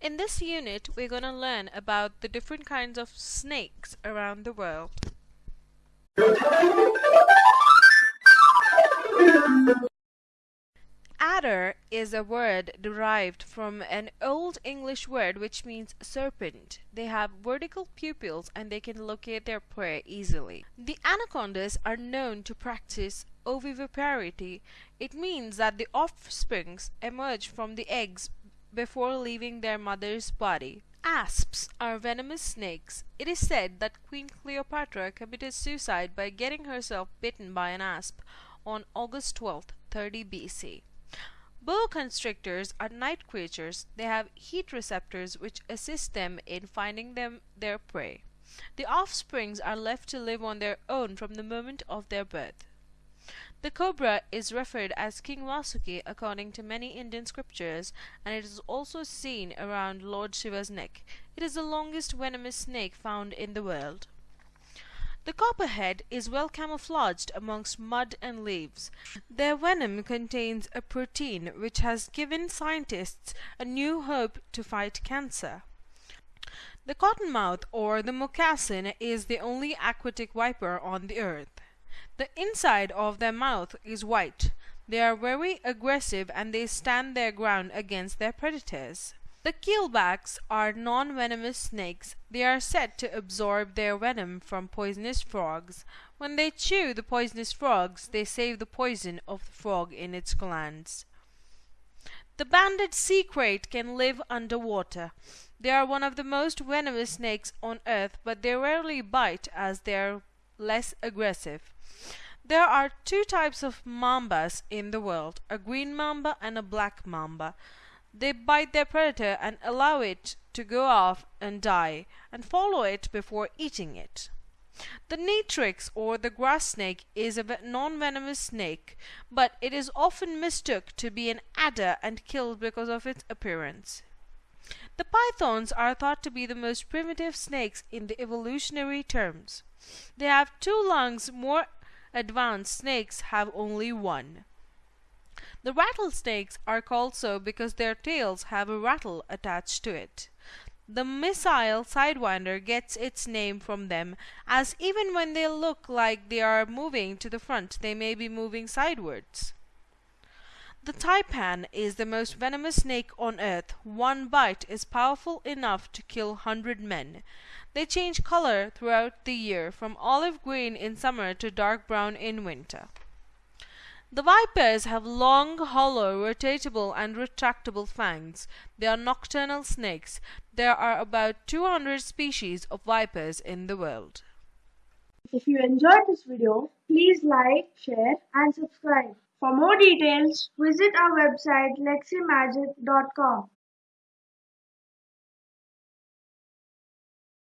In this unit, we're going to learn about the different kinds of snakes around the world. Adder is a word derived from an Old English word which means serpent. They have vertical pupils and they can locate their prey easily. The anacondas are known to practice ovoviviparity. It means that the offsprings emerge from the eggs before leaving their mother's body. Asps are venomous snakes. It is said that Queen Cleopatra committed suicide by getting herself bitten by an asp on August 12, 30 BC. Boa constrictors are night creatures. They have heat receptors which assist them in finding them their prey. The offsprings are left to live on their own from the moment of their birth. The cobra is referred as King Vasuki according to many Indian scriptures, and it is also seen around Lord Shiva's neck. It is the longest venomous snake found in the world. The copperhead is well camouflaged amongst mud and leaves. Their venom contains a protein which has given scientists a new hope to fight cancer. The cottonmouth or the moccasin is the only aquatic viper on the earth. The inside of their mouth is white. They are very aggressive and they stand their ground against their predators. The keelbacks are non-venomous snakes. They are said to absorb their venom from poisonous frogs. When they chew the poisonous frogs, they save the poison of the frog in its glands. The banded sea krait can live underwater. They are one of the most venomous snakes on earth, but they rarely bite as they are less aggressive. There are two types of mambas in the world, a green mamba and a black mamba. They bite their predator and allow it to go off and die, and follow it before eating it. The natrix or the grass snake is a non-venomous snake, but it is often mistook to be an adder and killed because of its appearance. The pythons are thought to be the most primitive snakes in the evolutionary terms. They have two lungs more advanced snakes have only one. The rattlesnakes are called so because their tails have a rattle attached to it. The missile sidewinder gets its name from them, as even when they look like they are moving to the front, they may be moving sidewards. The taipan is the most venomous snake on earth. One bite is powerful enough to kill hundred men. They change color throughout the year, from olive green in summer to dark brown in winter. The vipers have long, hollow, rotatable and retractable fangs. They are nocturnal snakes. There are about 200 species of vipers in the world. If you enjoyed this video, please like, share and subscribe. For more details, visit our website leximagic.com.